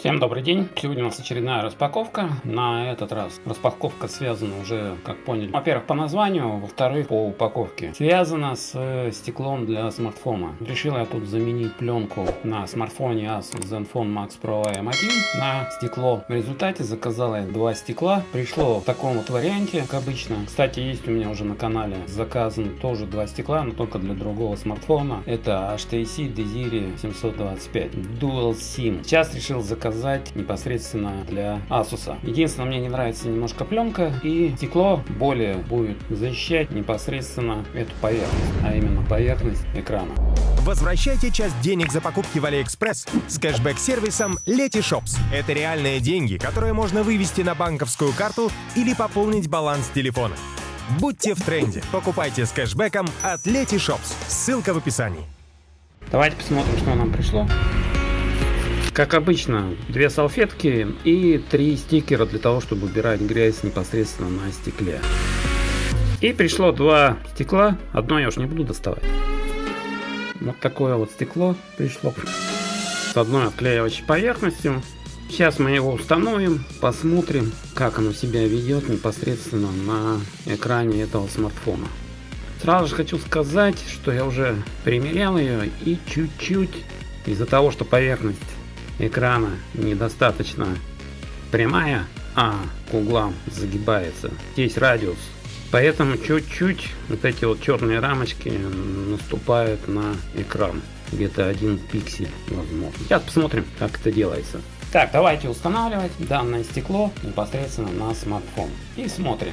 Всем добрый день! Сегодня у нас очередная распаковка. На этот раз распаковка связана уже, как поняли, во-первых, по названию, во-вторых, по упаковке. Связана с э, стеклом для смартфона. Решил я тут заменить пленку на смартфоне Asus Zenfone Max Pro M1 на стекло. В результате заказал я два стекла. Пришло в таком вот варианте, как обычно. Кстати, есть у меня уже на канале заказан тоже два стекла, но только для другого смартфона. Это HTC Desire 725 Dual SIM. Сейчас решил заказать заказать непосредственно для Asus. Единственное, мне не нравится немножко пленка и стекло более будет защищать непосредственно эту поверхность, а именно поверхность экрана. Возвращайте часть денег за покупки в AliExpress с кэшбэк-сервисом Letyshops. Это реальные деньги, которые можно вывести на банковскую карту или пополнить баланс телефона. Будьте в тренде. Покупайте с кэшбэком от Letyshops. Ссылка в описании. Давайте посмотрим, что нам пришло. Как обычно, две салфетки и три стикера для того, чтобы убирать грязь непосредственно на стекле. И пришло два стекла, одно я уж не буду доставать. Вот такое вот стекло пришло с одной отклеивающей поверхностью. Сейчас мы его установим, посмотрим, как оно себя ведет непосредственно на экране этого смартфона. Сразу же хочу сказать, что я уже примерял ее и чуть-чуть из-за того, что поверхность экрана недостаточно прямая, а к углам загибается. Здесь радиус. Поэтому чуть-чуть вот эти вот черные рамочки наступают на экран. Где-то один пиксель возможно. Сейчас посмотрим, как это делается. Так, давайте устанавливать данное стекло непосредственно на смартфон. И смотрим.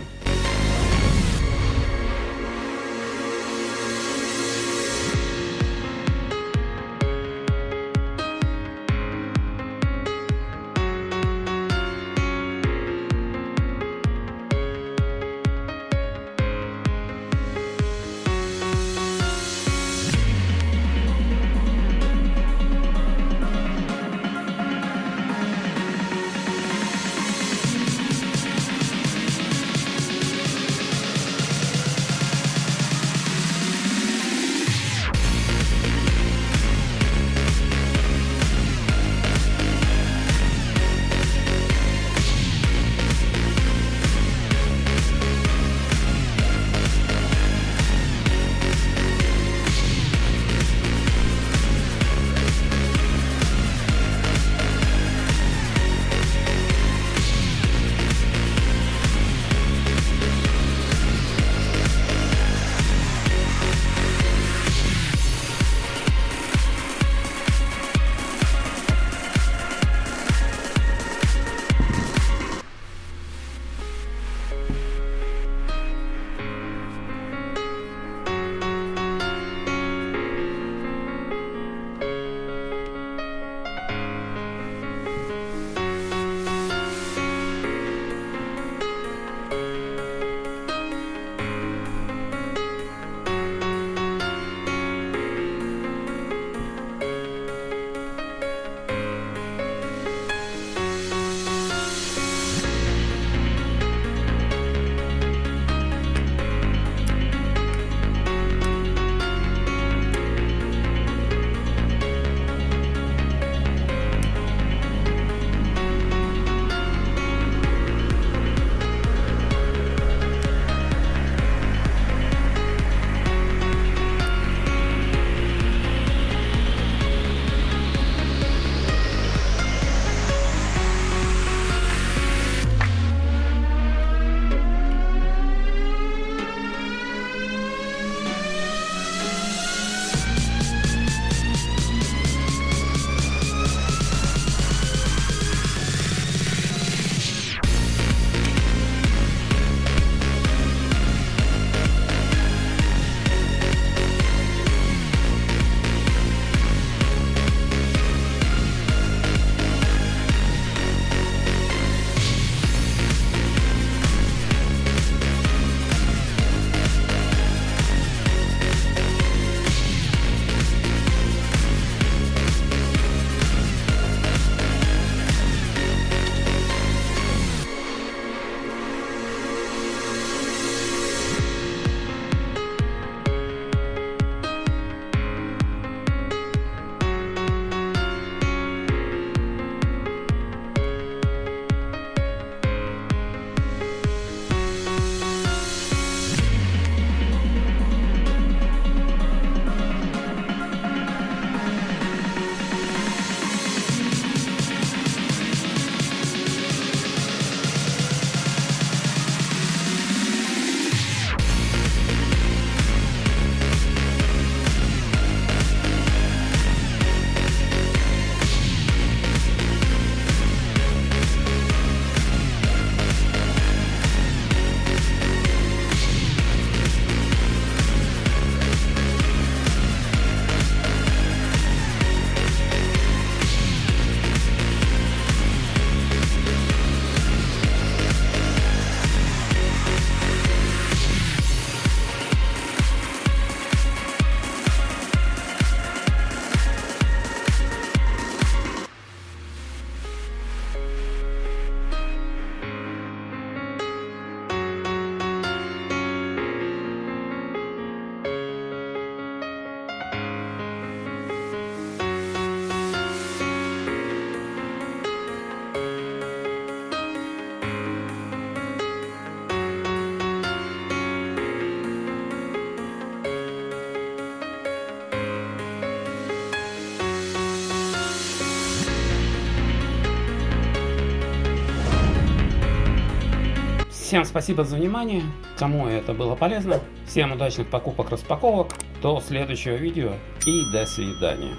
Всем спасибо за внимание. Кому это было полезно. Всем удачных покупок, распаковок. До следующего видео и до свидания.